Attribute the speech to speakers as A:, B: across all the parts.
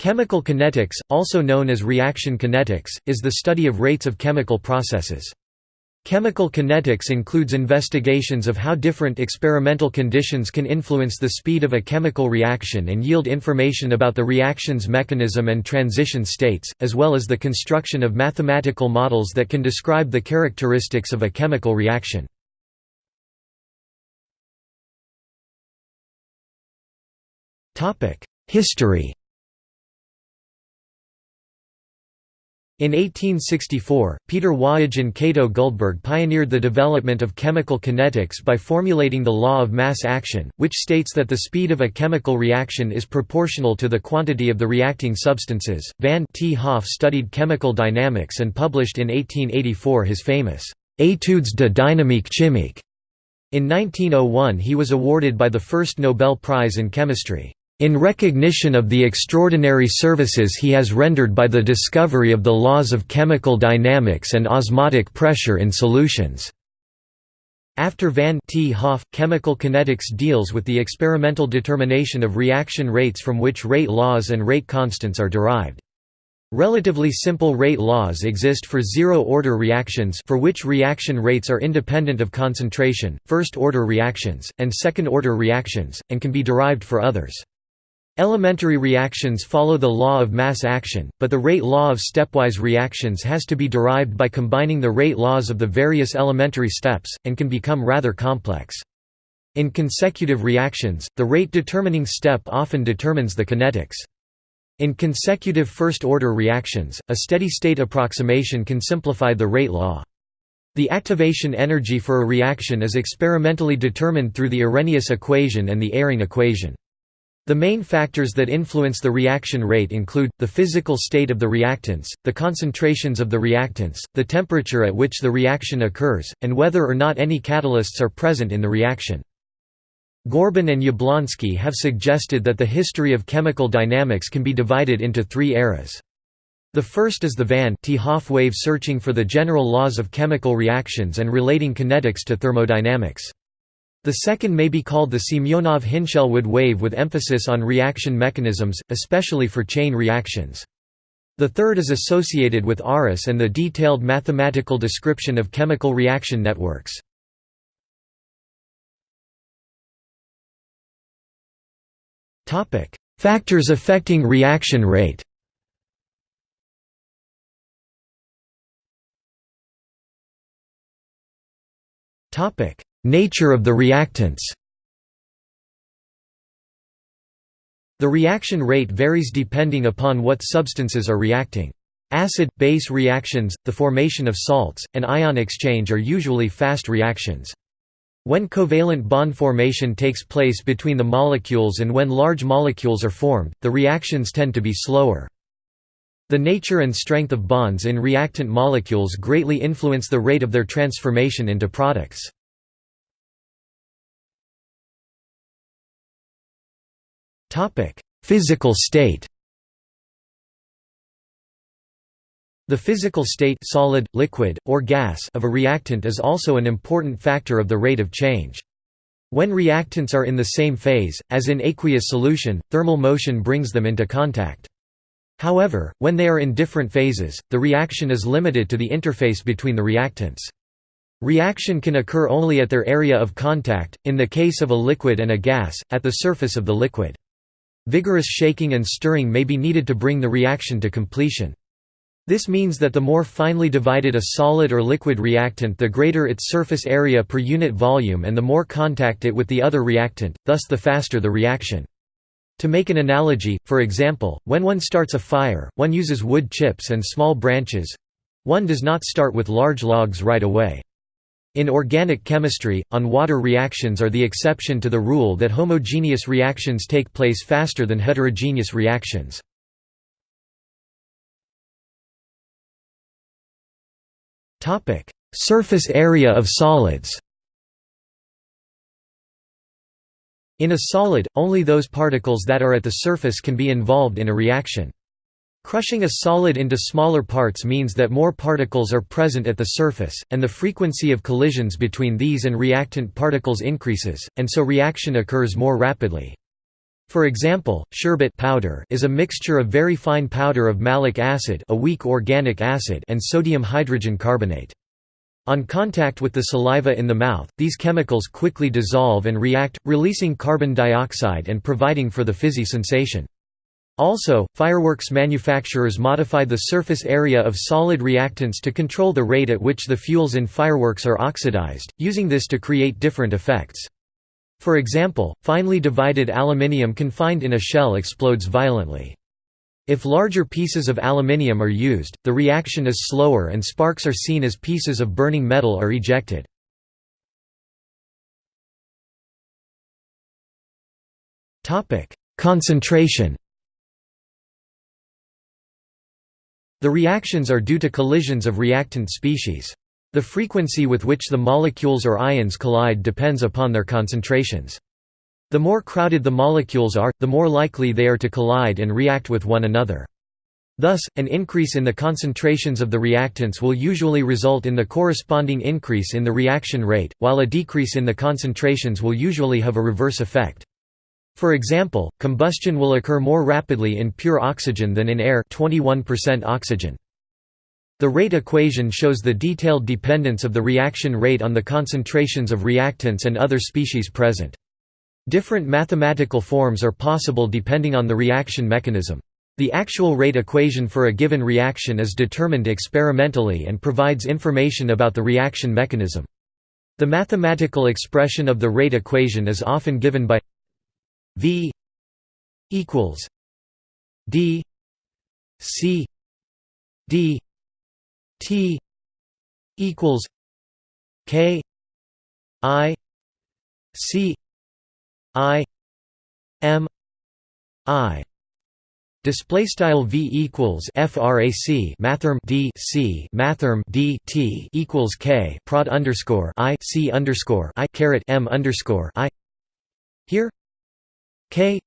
A: Chemical kinetics, also known as reaction kinetics, is the study of rates of chemical processes. Chemical kinetics includes investigations of how different experimental conditions can influence the speed of a chemical reaction and yield information about the reaction's mechanism and transition states, as well as the construction of mathematical models that can describe the characteristics of a chemical reaction. History In 1864, Peter Waage and Cato Guldberg pioneered the development of chemical kinetics by formulating the law of mass action, which states that the speed of a chemical reaction is proportional to the quantity of the reacting substances. Van 't Hoff studied chemical dynamics and published in 1884 his famous Études de dynamique chimique. In 1901 he was awarded by the first Nobel Prize in Chemistry in recognition of the extraordinary services he has rendered by the discovery of the laws of chemical dynamics and osmotic pressure in solutions. After Van 't Hoff, chemical kinetics deals with the experimental determination of reaction rates from which rate laws and rate constants are derived. Relatively simple rate laws exist for zero-order reactions for which reaction rates are independent of concentration, first-order reactions, and second-order reactions, and can be derived for others. Elementary reactions follow the law of mass action, but the rate law of stepwise reactions has to be derived by combining the rate laws of the various elementary steps, and can become rather complex. In consecutive reactions, the rate-determining step often determines the kinetics. In consecutive first-order reactions, a steady-state approximation can simplify the rate law. The activation energy for a reaction is experimentally determined through the Arrhenius equation and the Eyring equation. The main factors that influence the reaction rate include, the physical state of the reactants, the concentrations of the reactants, the temperature at which the reaction occurs, and whether or not any catalysts are present in the reaction. Gorban and Yablonsky have suggested that the history of chemical dynamics can be divided into three eras. The first is the Van 't Hoff wave searching for the general laws of chemical reactions and relating kinetics to thermodynamics. The second may be called the Semyonov-Hinshelwood wave with emphasis on reaction mechanisms, especially for chain reactions. The third is associated with Aris and the detailed mathematical description of chemical reaction networks. Factors affecting reaction rate Topic: Nature of the reactants The reaction rate varies depending upon what substances are reacting. Acid-base reactions, the formation of salts, and ion exchange are usually fast reactions. When covalent bond formation takes place between the molecules and when large molecules are formed, the reactions tend to be slower. The nature and strength of bonds in reactant molecules greatly influence the rate of their transformation into products. Physical state. The physical state solid, liquid, or gas of a reactant is also an important factor of the rate of change. When reactants are in the same phase, as in aqueous solution, thermal motion brings them into contact. However, when they are in different phases, the reaction is limited to the interface between the reactants. Reaction can occur only at their area of contact, in the case of a liquid and a gas, at the surface of the liquid. Vigorous shaking and stirring may be needed to bring the reaction to completion. This means that the more finely divided a solid or liquid reactant the greater its surface area per unit volume and the more contact it with the other reactant, thus the faster the reaction. To make an analogy, for example, when one starts a fire, one uses wood chips and small branches—one does not start with large logs right away. In organic chemistry, on-water reactions are the exception to the rule that homogeneous reactions take place faster than heterogeneous reactions. Surface area of solids In a solid, only those particles that are at the surface can be involved in a reaction. Crushing a solid into smaller parts means that more particles are present at the surface, and the frequency of collisions between these and reactant particles increases, and so reaction occurs more rapidly. For example, sherbet powder is a mixture of very fine powder of malic acid, a weak organic acid, and sodium hydrogen carbonate. On contact with the saliva in the mouth, these chemicals quickly dissolve and react, releasing carbon dioxide and providing for the fizzy sensation. Also, fireworks manufacturers modify the surface area of solid reactants to control the rate at which the fuels in fireworks are oxidized, using this to create different effects. For example, finely divided aluminium confined in a shell explodes violently. If larger pieces of aluminium are used, the reaction is slower and sparks are seen as pieces of burning metal are ejected. Concentration The reactions are due to collisions of reactant species. The frequency with which the molecules or ions collide depends upon their concentrations. The more crowded the molecules are, the more likely they are to collide and react with one another. Thus, an increase in the concentrations of the reactants will usually result in the corresponding increase in the reaction rate, while a decrease in the concentrations will usually have a reverse effect. For example, combustion will occur more rapidly in pure oxygen than in air 21% oxygen. The rate equation shows the detailed dependence of the reaction rate on the concentrations of reactants and other species present. Different mathematical forms are possible depending on the reaction mechanism. The actual rate equation for a given reaction is determined experimentally and provides information about the reaction mechanism. The mathematical expression of the rate equation is often given by V equals D C D T equals K I C I M I Display style v equals frac mathrm d c mathrm d t equals k prod underscore i c underscore i caret m underscore i. Here, k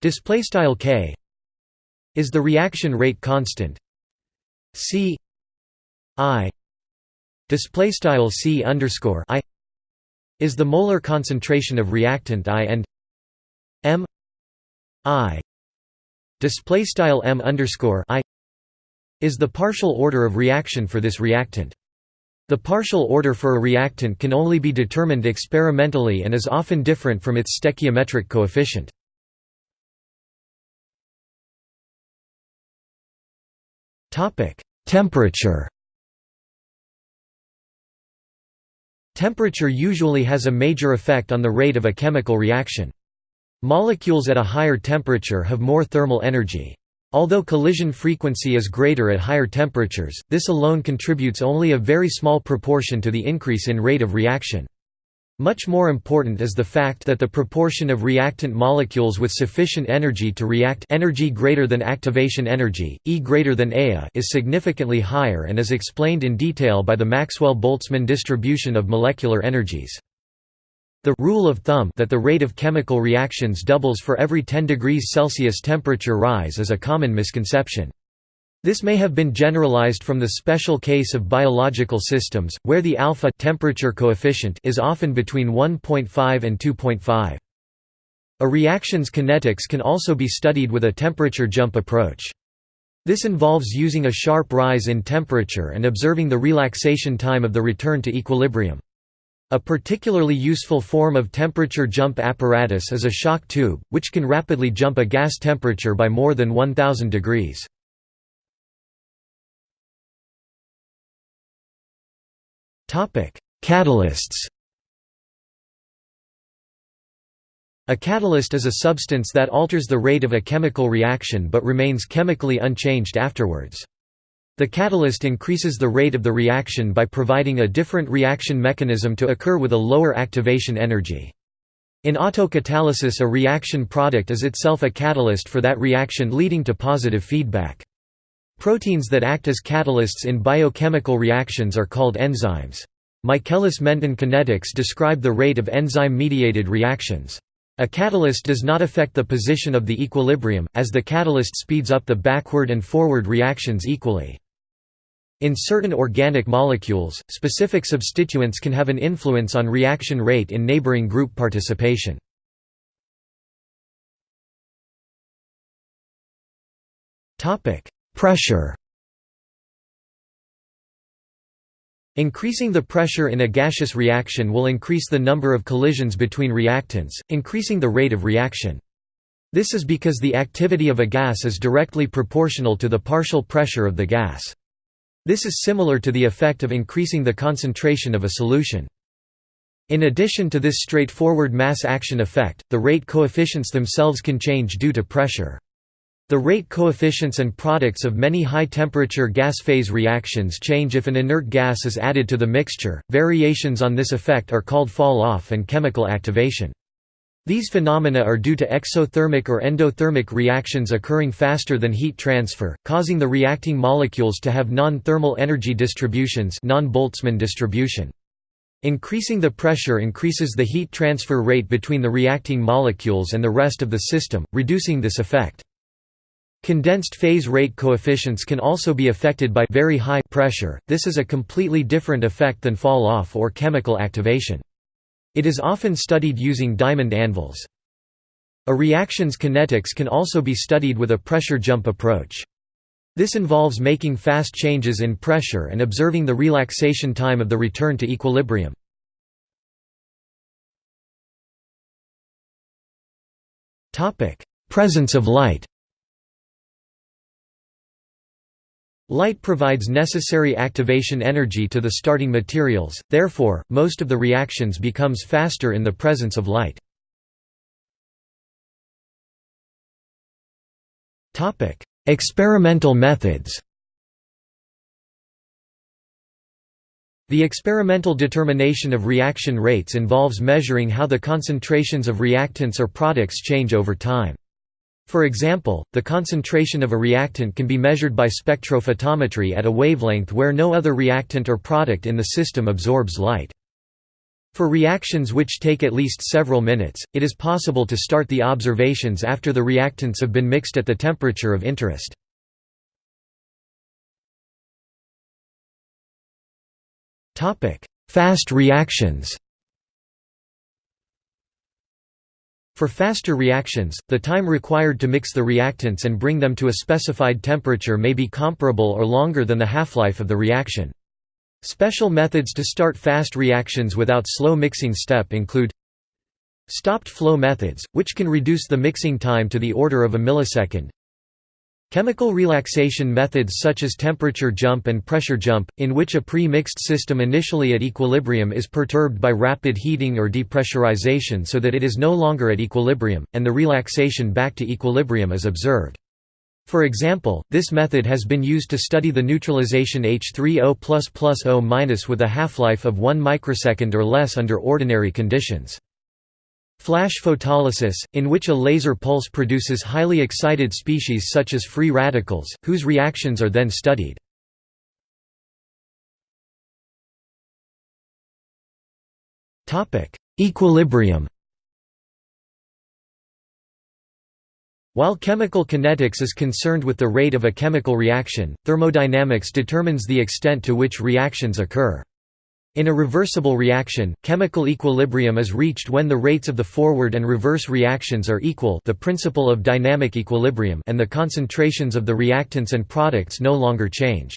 A: display style k is the reaction rate constant. C I display style C underscore I is the molar concentration of reactant I and M I display style M underscore I is the partial order of reaction for this reactant. The partial order for a reactant can only be determined experimentally and is often different from its stoichiometric coefficient. Temperature Temperature usually has a major effect on the rate of a chemical reaction. Molecules at a higher temperature have more thermal energy. Although collision frequency is greater at higher temperatures, this alone contributes only a very small proportion to the increase in rate of reaction. Much more important is the fact that the proportion of reactant molecules with sufficient energy to react energy greater than activation energy, E greater than AIA is significantly higher and is explained in detail by the Maxwell-Boltzmann distribution of molecular energies. The rule of thumb that the rate of chemical reactions doubles for every 10 degrees Celsius temperature rise is a common misconception. This may have been generalized from the special case of biological systems, where the alpha temperature coefficient is often between 1.5 and 2.5. A reaction's kinetics can also be studied with a temperature jump approach. This involves using a sharp rise in temperature and observing the relaxation time of the return to equilibrium. A particularly useful form of temperature jump apparatus is a shock tube, which can rapidly jump a gas temperature by more than 1000 degrees. Catalysts A catalyst is a substance that alters the rate of a chemical reaction but remains chemically unchanged afterwards. The catalyst increases the rate of the reaction by providing a different reaction mechanism to occur with a lower activation energy. In autocatalysis a reaction product is itself a catalyst for that reaction leading to positive feedback. Proteins that act as catalysts in biochemical reactions are called enzymes. Michaelis-Menten kinetics describe the rate of enzyme-mediated reactions. A catalyst does not affect the position of the equilibrium, as the catalyst speeds up the backward and forward reactions equally. In certain organic molecules, specific substituents can have an influence on reaction rate in neighboring group participation. Pressure Increasing the pressure in a gaseous reaction will increase the number of collisions between reactants, increasing the rate of reaction. This is because the activity of a gas is directly proportional to the partial pressure of the gas. This is similar to the effect of increasing the concentration of a solution. In addition to this straightforward mass action effect, the rate coefficients themselves can change due to pressure. The rate coefficients and products of many high-temperature gas phase reactions change if an inert gas is added to the mixture. Variations on this effect are called fall-off and chemical activation. These phenomena are due to exothermic or endothermic reactions occurring faster than heat transfer, causing the reacting molecules to have non-thermal energy distributions non-Boltzmann distribution. Increasing the pressure increases the heat transfer rate between the reacting molecules and the rest of the system, reducing this effect. Condensed phase rate coefficients can also be affected by very high pressure, this is a completely different effect than fall-off or chemical activation. It is often studied using diamond anvils. A reaction's kinetics can also be studied with a pressure jump approach. This involves making fast changes in pressure and observing the relaxation time of the return to equilibrium. Presence of light Light provides necessary activation energy to the starting materials, therefore, most of the reactions becomes faster in the presence of light. Experimental methods The experimental determination of reaction rates involves measuring how the concentrations of reactants or products change over time. For example, the concentration of a reactant can be measured by spectrophotometry at a wavelength where no other reactant or product in the system absorbs light. For reactions which take at least several minutes, it is possible to start the observations after the reactants have been mixed at the temperature of interest. Fast reactions For faster reactions, the time required to mix the reactants and bring them to a specified temperature may be comparable or longer than the half-life of the reaction. Special methods to start fast reactions without slow mixing step include Stopped flow methods, which can reduce the mixing time to the order of a millisecond Chemical relaxation methods such as temperature jump and pressure jump, in which a pre-mixed system initially at equilibrium is perturbed by rapid heating or depressurization so that it is no longer at equilibrium, and the relaxation back to equilibrium is observed. For example, this method has been used to study the neutralization H3O++O- with a half-life of 1 microsecond or less under ordinary conditions. Flash photolysis, in which a laser pulse produces highly excited species such as free radicals, whose reactions are then studied. Equilibrium While chemical kinetics is concerned with the rate of a chemical reaction, thermodynamics determines the extent to which reactions occur. In a reversible reaction, chemical equilibrium is reached when the rates of the forward and reverse reactions are equal the principle of dynamic equilibrium and the concentrations of the reactants and products no longer change.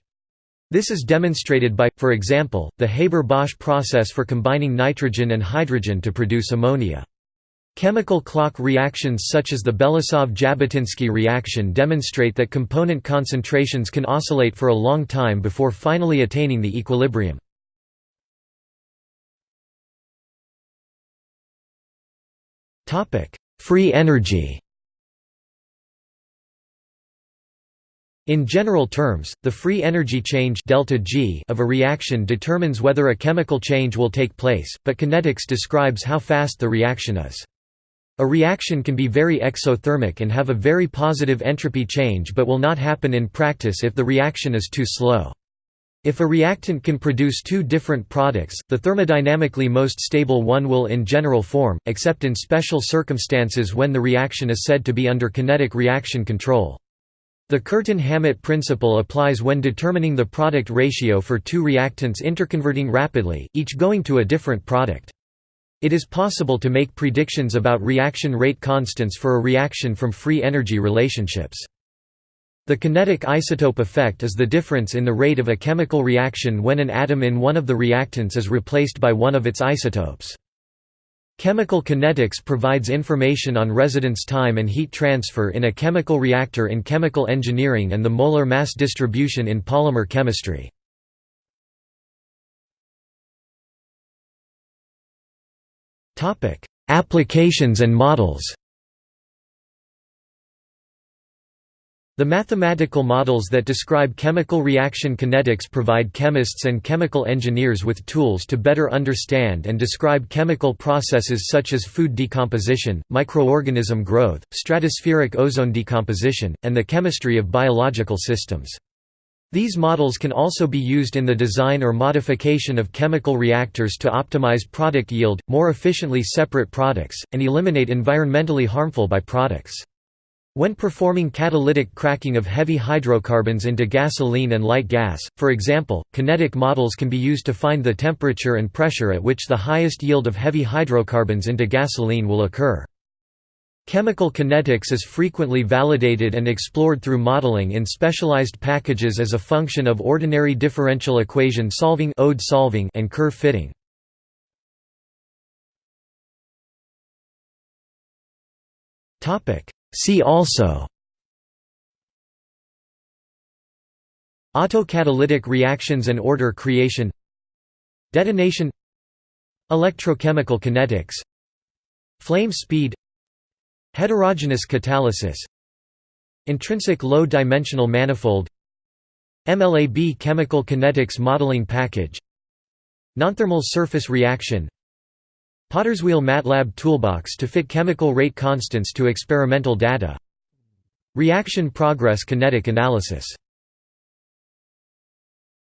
A: This is demonstrated by, for example, the Haber-Bosch process for combining nitrogen and hydrogen to produce ammonia. Chemical clock reactions such as the Belousov–Zhabotinsky reaction demonstrate that component concentrations can oscillate for a long time before finally attaining the equilibrium. Free energy In general terms, the free energy change delta G of a reaction determines whether a chemical change will take place, but kinetics describes how fast the reaction is. A reaction can be very exothermic and have a very positive entropy change but will not happen in practice if the reaction is too slow. If a reactant can produce two different products, the thermodynamically most stable one will in general form, except in special circumstances when the reaction is said to be under kinetic reaction control. The Curtin-Hammett principle applies when determining the product ratio for two reactants interconverting rapidly, each going to a different product. It is possible to make predictions about reaction rate constants for a reaction from free energy relationships. The kinetic isotope effect is the difference in the rate of a chemical reaction when an atom in one of the reactants is replaced by one of its isotopes. Chemical kinetics provides information on residence time and heat transfer in a chemical reactor in chemical engineering and the molar mass distribution in polymer chemistry. Applications and models The mathematical models that describe chemical reaction kinetics provide chemists and chemical engineers with tools to better understand and describe chemical processes such as food decomposition, microorganism growth, stratospheric ozone decomposition, and the chemistry of biological systems. These models can also be used in the design or modification of chemical reactors to optimize product yield, more efficiently separate products, and eliminate environmentally harmful byproducts. When performing catalytic cracking of heavy hydrocarbons into gasoline and light gas, for example, kinetic models can be used to find the temperature and pressure at which the highest yield of heavy hydrocarbons into gasoline will occur. Chemical kinetics is frequently validated and explored through modeling in specialized packages as a function of ordinary differential equation solving ode solving and curve fitting. Topic: See also Autocatalytic reactions and order creation Detonation Electrochemical kinetics Flame speed Heterogeneous catalysis Intrinsic low-dimensional manifold MLAB chemical kinetics modeling package Nonthermal surface reaction Potterswheel MATLAB toolbox to fit chemical rate constants to experimental data. Reaction progress kinetic analysis